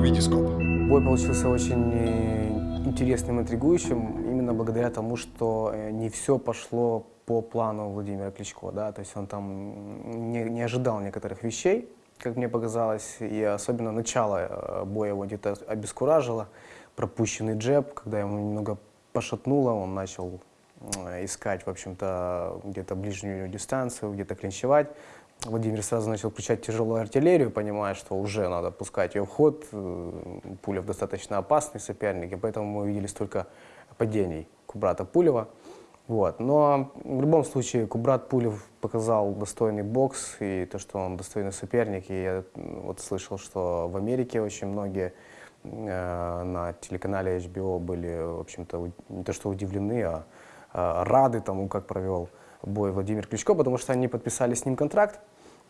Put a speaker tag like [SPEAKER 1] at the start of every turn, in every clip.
[SPEAKER 1] Витископ.
[SPEAKER 2] Бой получился очень э, интересным, интригующим, именно благодаря тому, что э, не все пошло по плану Владимира Кличко, да, то есть он там не, не ожидал некоторых вещей, как мне показалось, и особенно начало э, боя его где-то обескуражило, пропущенный джеб, когда ему немного пошатнуло, он начал искать, в общем-то, где-то ближнюю дистанцию, где-то клинчевать. Владимир сразу начал включать тяжелую артиллерию, понимая, что уже надо пускать ее в ход. Э, Пулев достаточно опасный соперник, и поэтому мы увидели столько падений Кубрата Пулева. Вот. Но в любом случае Кубрат Пулев показал достойный бокс и то, что он достойный соперник. И я вот слышал, что в Америке очень многие э, на телеканале HBO были, в общем-то, не то что удивлены, а, а рады тому, как провел бой Владимир Кличко, потому что они подписали с ним контракт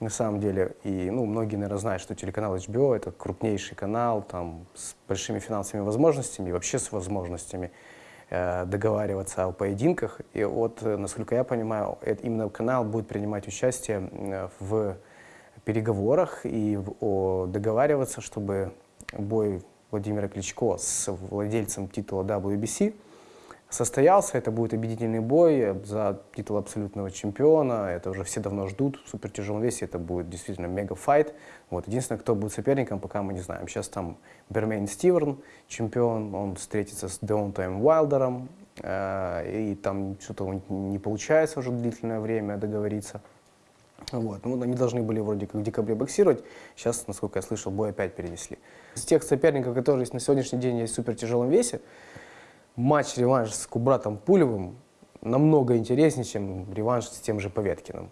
[SPEAKER 2] на самом деле. И ну, многие, наверное, знают, что телеканал HBO — это крупнейший канал там, с большими финансовыми возможностями и вообще с возможностями э, договариваться о поединках. И вот, э, насколько я понимаю, это, именно канал будет принимать участие в переговорах и в, о, договариваться, чтобы бой Владимира Кличко с владельцем титула WBC — состоялся. Это будет объединительный бой за титул абсолютного чемпиона. Это уже все давно ждут. В супертяжелом весе это будет действительно мега-файт. Вот. Единственное, кто будет соперником, пока мы не знаем. Сейчас там Бермейн Стиверн, чемпион. Он встретится с Деонтаем Уайлдером. Э, и там что-то не получается уже длительное время договориться. Вот. Ну, они должны были вроде как в декабре боксировать. Сейчас, насколько я слышал, бой опять перенесли. Из тех соперников, которые есть на сегодняшний день есть в супертяжелом весе, матч-реванш с Кубратом Пулевым намного интереснее, чем реванш с тем же Поветкиным.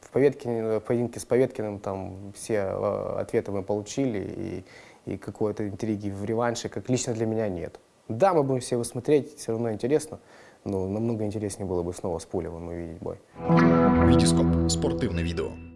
[SPEAKER 2] В, Поветкине, в поединке с Поветкиным там все э, ответы мы получили, и, и какой-то интриги в реванше, как лично для меня, нет. Да, мы будем все его смотреть, все равно интересно, но намного интереснее было бы снова с Пулевым увидеть бой.
[SPEAKER 1] Витископ. Спортивне відео.